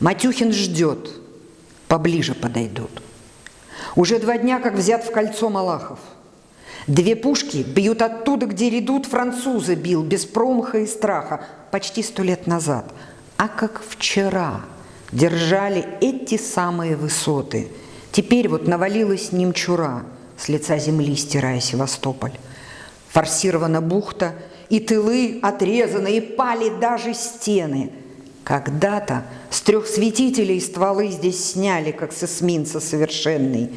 Матюхин ждет, поближе подойдут. Уже два дня, как взят в кольцо Малахов. Две пушки бьют оттуда, где редут французы бил, без промаха и страха, почти сто лет назад. А как вчера держали эти самые высоты. Теперь вот навалилась немчура, с лица земли стирая Севастополь. Форсирована бухта, и тылы отрезаны, и пали даже стены. Когда-то с трех светителей стволы здесь сняли, как с эсминца совершенный.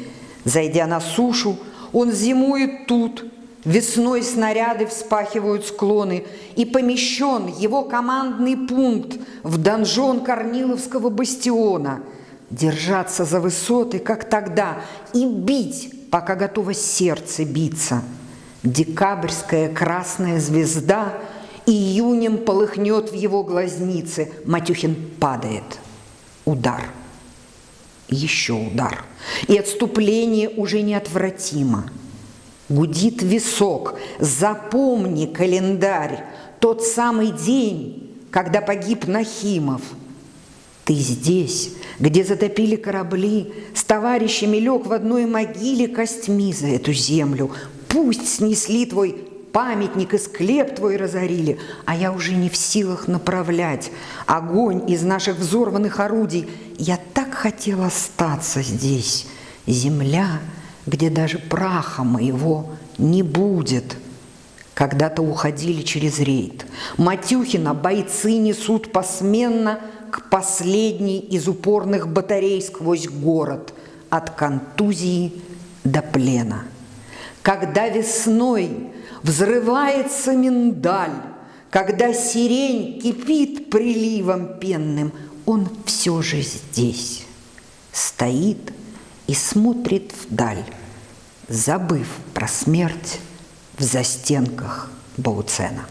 Зайдя на сушу, он зимует тут, весной снаряды вспахивают склоны, и помещен его командный пункт в донжон Корниловского бастиона. Держаться за высоты, как тогда, и бить, пока готово сердце биться. Декабрьская красная звезда июнем полыхнет в его глазнице. Матюхин падает. Удар. Еще удар. И отступление уже неотвратимо. Гудит висок. Запомни календарь. Тот самый день, когда погиб Нахимов. Ты здесь, где затопили корабли, с товарищами лег в одной могиле костьми за эту землю. Пусть снесли твой памятник и склеп твой разорили, а я уже не в силах направлять огонь из наших взорванных орудий. Я так хотела остаться здесь, земля, где даже праха моего не будет. Когда-то уходили через рейд. Матюхина бойцы несут посменно к последней из упорных батарей сквозь город, от контузии до плена. Когда весной взрывается миндаль, когда сирень кипит приливом пенным, он все же здесь стоит и смотрит вдаль, забыв про смерть в застенках Бауцена.